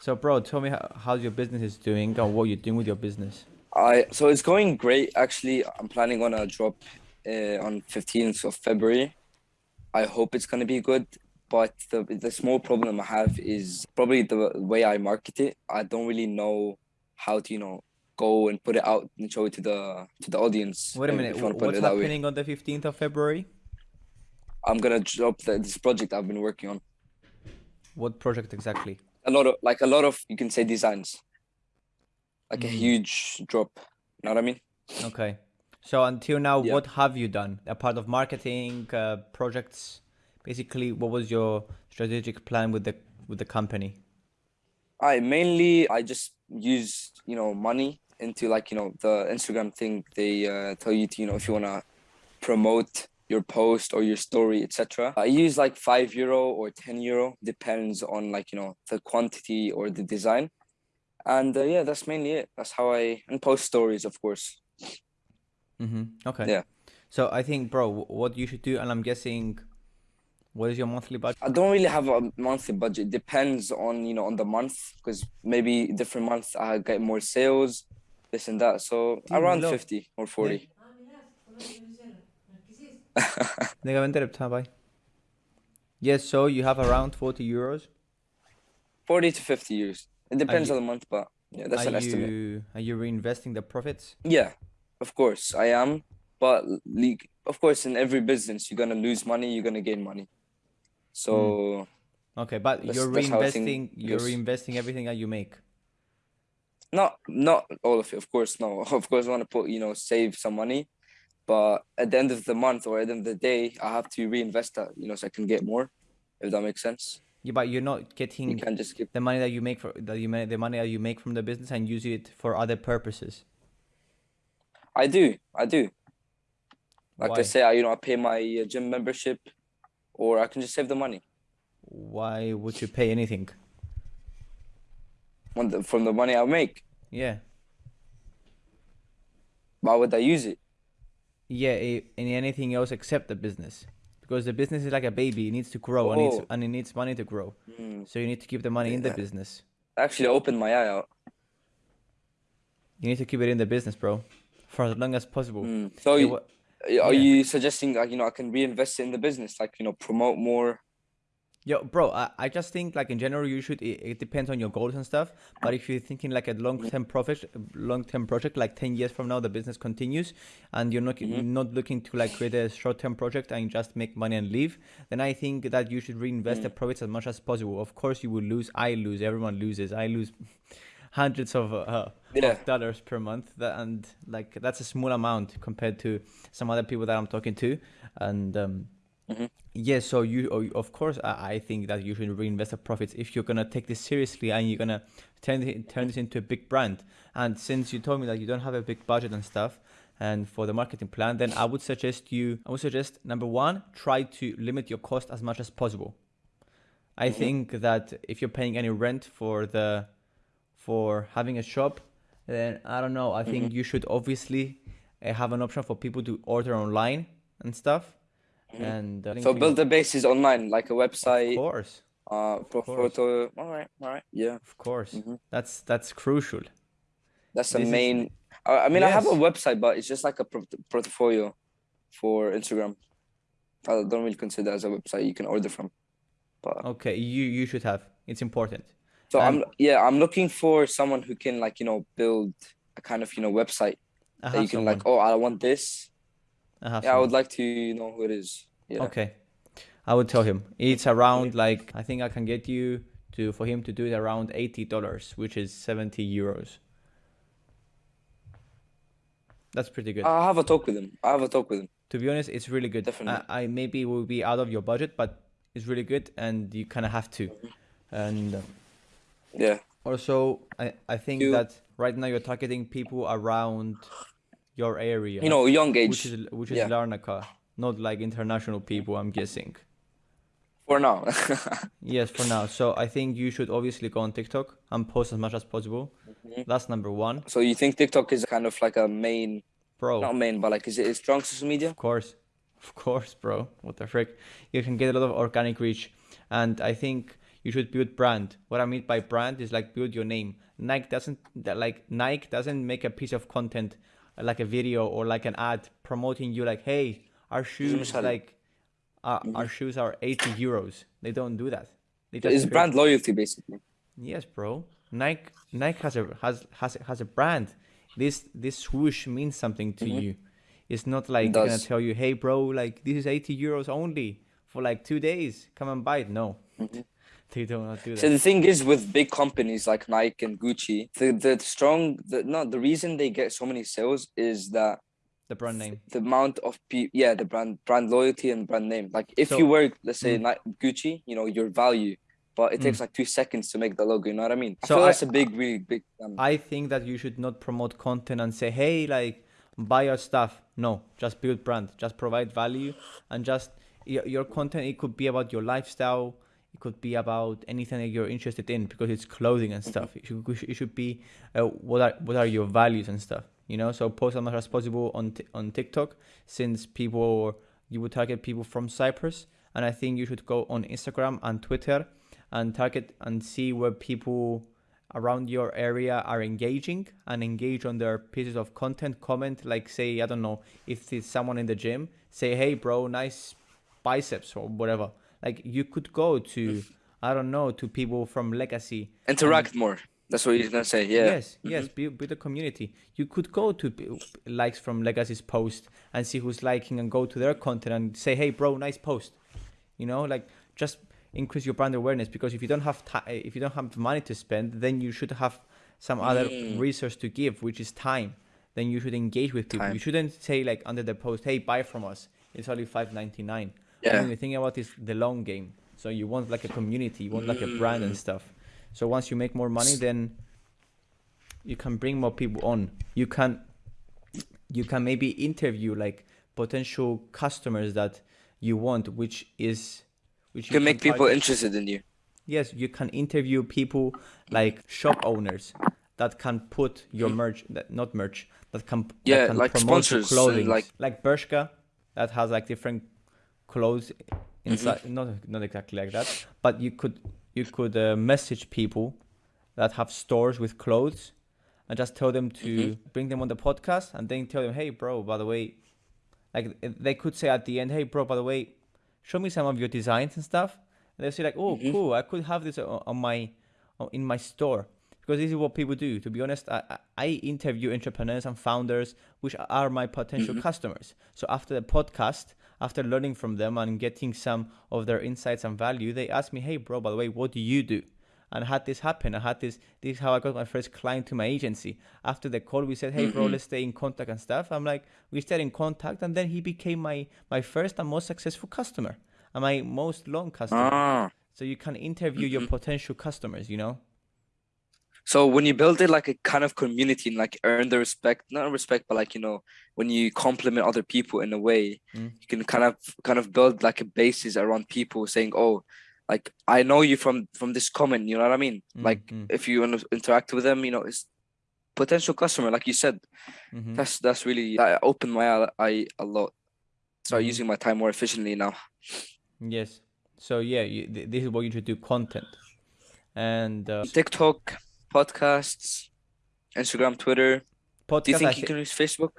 So, bro, tell me how, how's your business is doing and what you're doing with your business. I so it's going great. Actually, I'm planning on a drop uh, on 15th of February. I hope it's gonna be good. But the the small problem I have is probably the way I market it. I don't really know how to you know go and put it out and show it to the to the audience. Wait a minute, you wanna put what's happening on the 15th of February? I'm gonna drop the, this project I've been working on. What project exactly? A lot of like a lot of you can say designs. Like a Mhm. huge drop. You know what I mean? Okay. So until now, Yeah. what have you done? A part of marketing, uh, projects. Basically, what was your strategic plan with the with the company? I mainly I just use you know money into like you know the Instagram thing. They uh, tell you to you know if you wanna promote your post or your story, etc. I use like five euro or ten euro, depends on like you know the quantity or the design. And uh, yeah, that's mainly it. That's how I and post stories, of course. Mm-hmm. Okay. Yeah. So I think, bro, what you should do, and I'm guessing, what is your monthly budget? I don't really have a monthly budget. Depends on you know on the month because maybe different months I get more sales, this and that. So around hello. fifty or forty. Nigga, vente repta, bye. Yes, so you have around 40 euros. 40 to 50 euros. It depends you- on the month, but yeah, that's an estimate. you are you reinvesting the profits? Yeah, of course I am. But le- of course, in every business, you're gonna lose money, you're gonna gain money. So hmm. Okay, but you're that's how I think reinvesting you're reinvesting everything that you make. not not all of it, of course. No, of course, I want to put you know save some money, but at the end of the month or at the end of the day, I have to reinvest that you know so I can get more. If that makes sense, Yeah, but you're not getting you can't just keep. the money that you make for that you make the money that you make from the business and use it for other purposes. I do, I do. Like Why? I say, I you know I pay my uh, gym membership, or I can just save the money Why would you pay anything? on the, from the money I make. Yeah. Why would I use it? Yeah, in anything else except the business. Because the business is like a baby, it needs to grow and, Oh. it's, and it needs money to grow. Mm, So you need to keep the money in the business. actually opened my eye out. You need to keep it in the business, bro, for as long as possible. Mm. So Yeah, you- are yeah. you suggesting like you know I can reinvest in the business, like you know promote more? Yo, bro, I, I just think like in general you should. It, it depends on your goals and stuff. But if you're thinking like a long-term profit, long-term project, like ten years from now the business continues, and you're not Mhm. not looking to like create a short-term project and just make money and leave, then I think that you should reinvest the profits as much as possible. Of course, you will lose. I lose. Everyone loses. I lose hundreds of, uh, Yeah. of dollars per month, that, and like that's a small amount compared to some other people that I'm talking to, and. Um, Mhm. Yes, so you, oh, of course, I, I think that you should reinvest the profits if you're gonna take this seriously and you're gonna turn it, turn this into a big brand. And since you told me that you don't have a big budget and stuff, and for the marketing plan, then I would suggest you. I would suggest number one, try to limit your cost as much as possible. I Mhm. think that if you're paying any rent for the, for having a shop, then I don't know. I think you should obviously uh, have an option for people to order online and stuff. Mhm. And uh, So build the bases online, like a website. of course, uh, pro photo. All right, all right, yeah. of course. Mhm. That's that's crucial. That's the This is- main. I, I mean, I have a website, but it's just like a portfolio for Instagram. I don't really consider as a website you can order from. But Okay, you you should have. It's important. so And- I'm yeah, I'm looking for someone who can like you know build a kind of you know website that you can someone. like oh I want this. Yeah, I would like to know who it is. Yeah. Okay, I would tell him. It's around like I think I can get you to for him to do it around eighty dollars, which is seventy euros. That's pretty good. I have a talk with him. I have a talk with him. to be honest, it's really good. Definitely. I, I maybe will be out of your budget, but it's really good, and you kind of have to. And um, Yeah. also, I I think You- that right now you're targeting people around your area. You know, young age. which is which is yeah. Larnaca, not like international people. I'm guessing. for now. Yes, for now. So I think you should obviously go on TikTok and post as much as possible. Mhm. That's number one, so you think TikTok is kind of like a main, bro. not main, but like is it a strong social media? Of course, of course, bro. What the frick? You can get a lot of organic reach, and I think You should build brand. What I mean by brand is like build your name. Nike doesn't that like Nike doesn't make a piece of content like a video or like an ad promoting you like hey our shoes are like our, our shoes are 80 euros. They don't do that. They just it's create... brand loyalty basically. Yes bro. Nike nike has a has has, has a brand. This this swoosh means something to mm -hmm. you. It's not like it they're gonna tell you hey bro like this is 80 euros only for like two days. Come and buy it. No. Mm -hmm they do not do that. So the thing is with big companies like Nike and Gucci, the the strong the no the reason they get so many sales is that the brand name. the amount of people yeah the brand brand loyalty and brand name. Like if So- you work let's say Mm. Nike, Gucci, you know your value, but it takes like two seconds to make the logo. You know what I mean? I So feel I- that's a big really big. Um, I think that you should not promote content and say, "Hey, like buy our stuff." No, just build brand. Just provide value and just your, your content. It could be about your lifestyle. It could be about anything that you're interested in because it's clothing and stuff. It should, it should be uh, what are what are your values and stuff. You know, so post as much as possible on on TikTok since people you would target people from Cyprus, and I think you should go on Instagram and Twitter and target and see where people around your area are engaging and engage on their pieces of content comment like say i don't know if it's someone in the gym say hey bro nice biceps or whatever like you could go to i don't know to people from legacy interact more. That's what you're gonna say. Yeah. yes yes build, build a community you could go to p- likes from legacy's post and see who's liking and go to their content and say hey bro nice post you know like just increase your brand awareness because if you don't have ti if you don't have money to spend then you should have some other Mm. resource to give which is time then you should engage with people Time. you shouldn't say like under the post hey buy from us it's only 5.99 Yeah. the thing about is the long game. So you want like a community you want like a brand and mm. stuff. So once you make more money then you can bring more people on. You can you can maybe interview like potential customers that you want which is which You can make people interested in you. yes you can interview people like shop owners that can put your hmm. merch that not merch that can that Yeah, can like promote your sponsors clothing. like- like Bershka that has like different clothes Mm-hmm. inside not not exactly like that but you could you could uh, message people that have stores with clothes and just tell them to Mm-hmm. bring them on the podcast and then tell them hey bro by the way like they could say at the end hey bro by the way show me some of your designs and stuff and they'll say like oh Mm-hmm. cool i could have this on, on my on, in my store because this is what people do to be honest I, I I interview entrepreneurs and founders which are my potential Mm-hmm. customers so after the podcast after learning from them and getting some of their insights and value they asked me hey bro by the way what do you do and I had this happen. I had this. This is how I got my first client to my agency. After the call, we said, "Hey, bro, let's stay in contact and stuff." I'm like, we stayed in contact, and then he became my my first and most successful customer and my most long customer. Ah. So you can interview your potential customers. You know. So when you build it like a kind of community and like earn the respect, not respect, but like you know, when you compliment other people in a way, Mm. you can kind of kind of build like a basis around people saying, "Oh, like I know you from from this comment." You know what I mean? Like Mm, if you want to interact with them, you know, it's potential customer, like you said. Mhm. That's that's really that opened my eye- a lot. Start Mhm. using my time more efficiently now. Yes. So yeah, you, th- this is what you should do: content, and uh, TikTok, podcasts, Instagram, Twitter. podcast. Do you think thi- you can use Facebook?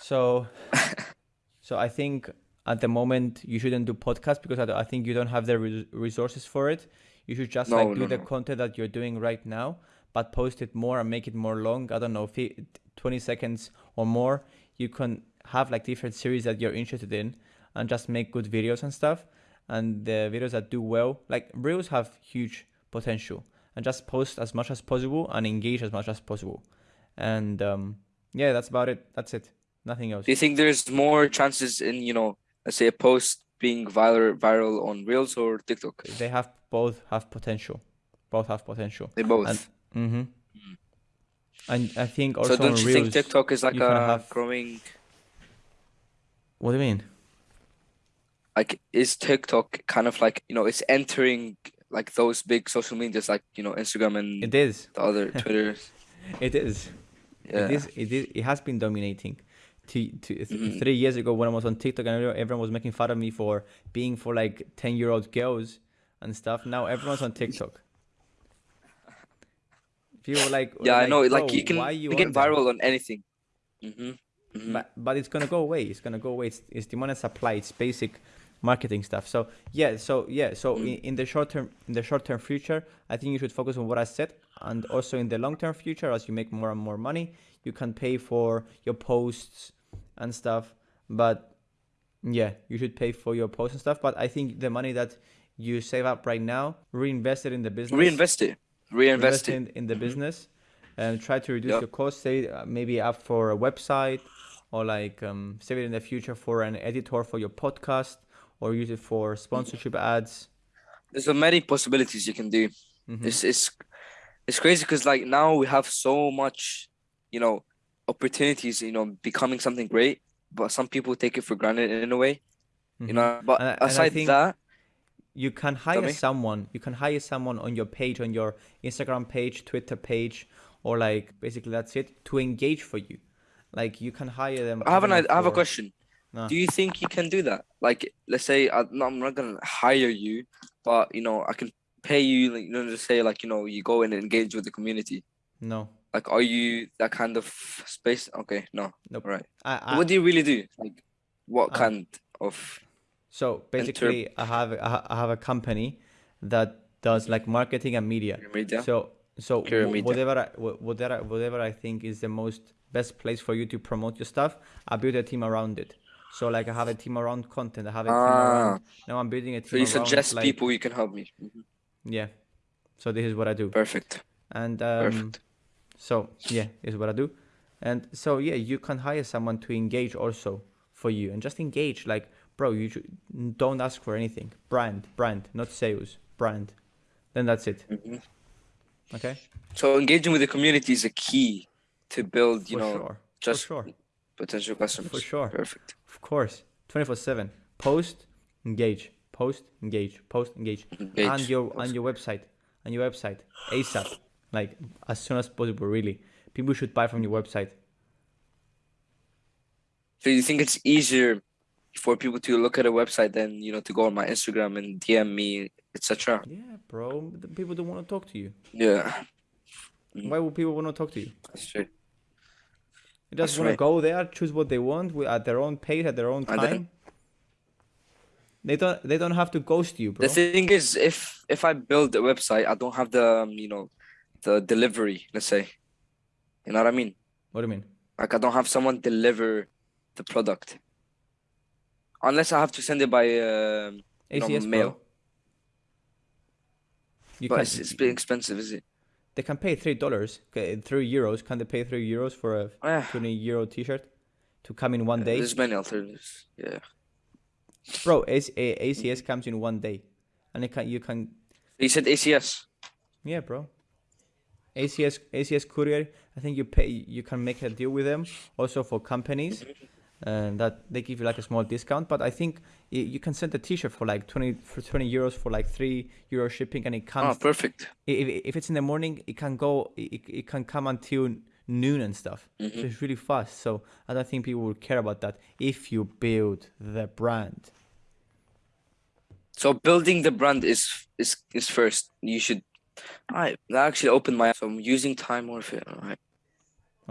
So, so I think at the moment you shouldn't do podcast because I, I think you don't have the res- resources for it. You should just No, like do no, the no. content that you're doing right now, but post it more and make it more long. I don't know, fi- 20 seconds or more. You can have like different series that you're interested in and just make good videos and stuff. And the videos that do well, like reels have huge potential and just post as much as possible and engage as much as possible. And um, yeah, that's about it. That's it. Nothing else. Do you think there's more chances in, you know, let's say a post being viral viral on Reels or TikTok? they have both have potential both have potential They both. and hmm and i think also so don't on you reels think TikTok is like a have- growing what do you mean like is TikTok kind of like, you know, it's entering like those big social medias like, you know, Instagram and it is the other Twitter. it is Yeah. it is it is it has been dominating to, to th- Mhm. three years ago when i was on tiktok and everyone- was making fun of me for being for like 10 year old girls and stuff. Now everyone's on TikTok. People like, Yeah, I know. Like you can you get on there?" viral on anything. hmm hmm but but it's gonna go away. It's gonna go away. It's, it's demand and supply. It's basic marketing stuff. So yeah, so yeah, so Mm. in, in the short term, in the short term future, I think you should focus on what I said, and also in the long term future, as you make more and more money, you can pay for your posts and stuff. But yeah, you should pay for your posts and stuff. But I think the money that you save up right now, reinvest it in the business Reinvest it. Reinvest invest it. in, in the Mhm. business and try to reduce Yep. your costs say uh, maybe up for a website or like um, save it in the future for an editor for your podcast or use it for sponsorship ads There's so many possibilities you can do. Mhm. It's it's it's crazy because like now we have so much, you know, opportunities. You know, becoming something great, but some people take it for granted in a way. You Mhm. know, but And and aside think- that, you can hire someone you can hire someone on your page on your instagram page twitter page or like basically that's it to engage for you like you can hire them I have an don't I have a question. No. Do you think you can do that? Like, let's say I, no, I'm not gonna hire you, but you know, I can pay you. Like, you know, to say like, you know, you go in and engage with the community. no Like, are you that kind of space? Okay, no, nope right. I, I, what do you really do? Like, what Uh, kind of? So basically, I have I have a company that does like marketing and media. Media? So so media. whatever I, whatever whatever I think is the most best place for you to promote your stuff, I build a team around it. So like I have a team around content. I have a team around. Now I'm building a team So you around suggest like people you can help me. Mhm. yeah. So this is what I do. Perfect. And um, Perfect. so yeah, is what I do. And so yeah, you can hire someone to engage also for you and just engage. Like, bro, you should, don't ask for anything. Brand, brand, not sales, brand. Then that's it. Mhm. Okay. So engaging with the community is a key to build, you for know, sure. just for sure. potential customers. For sure. Perfect. Of course. Twenty four seven. Post, engage. Post, engage. Post, engage. Engage. And your Post. and your website. on your website. ASAP. Like as soon as possible. Really. People should buy from your website. So you think it's easier for people to look at a website than you know to go on my Instagram and DM me, etc. Yeah, bro. People don't want to talk to you. Yeah. Why would people want to talk to you? that's true. They That's just want to go there, choose what they want wi- at their own pace, at their own time. then- They don't. They don't have to ghost you, bro. The thing is, if if I build a website, I don't have the um, you know the delivery. Let's say, you know what I mean? What do you mean? Like I don't have someone deliver the product, unless I have to send it by um, you know, mail. bro. You but it's, it's a bit expensive, is it? They can pay three dollars, three euros. Can they pay three euros for a yeah. twenty euro T-shirt to come in one day, There's many alternatives. Yeah. bro? AC, ACS comes in one day, and it can you can You said ACS. yeah, bro. ACS ACS courier. I think you pay. You can make a deal with them also for companies, mm-hmm. And that they give you like a small discount. But I think y- you can send a T-shirt for like twenty for twenty euros for like three euro shipping, and it Oh, comes. perfect. if, if it's in the morning, it can go. It, it can come until noon and stuff. So it's really fast. So I don't think people will care about that if you build the brand. So building the brand is is is first. You should. I that actually opened my. So I'm using time warfare. Alright.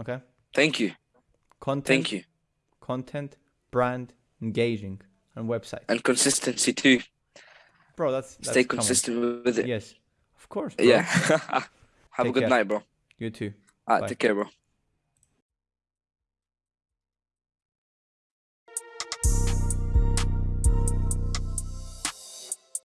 Okay. Thank you. Content. Thank you. Content, brand, engaging, and website. And consistency too. Bro, that's, that's Stay common. consistent with it. Yes, of course. Bro. Yeah. Have a good care. night, bro. You too. Alright, Bye. take care, bro.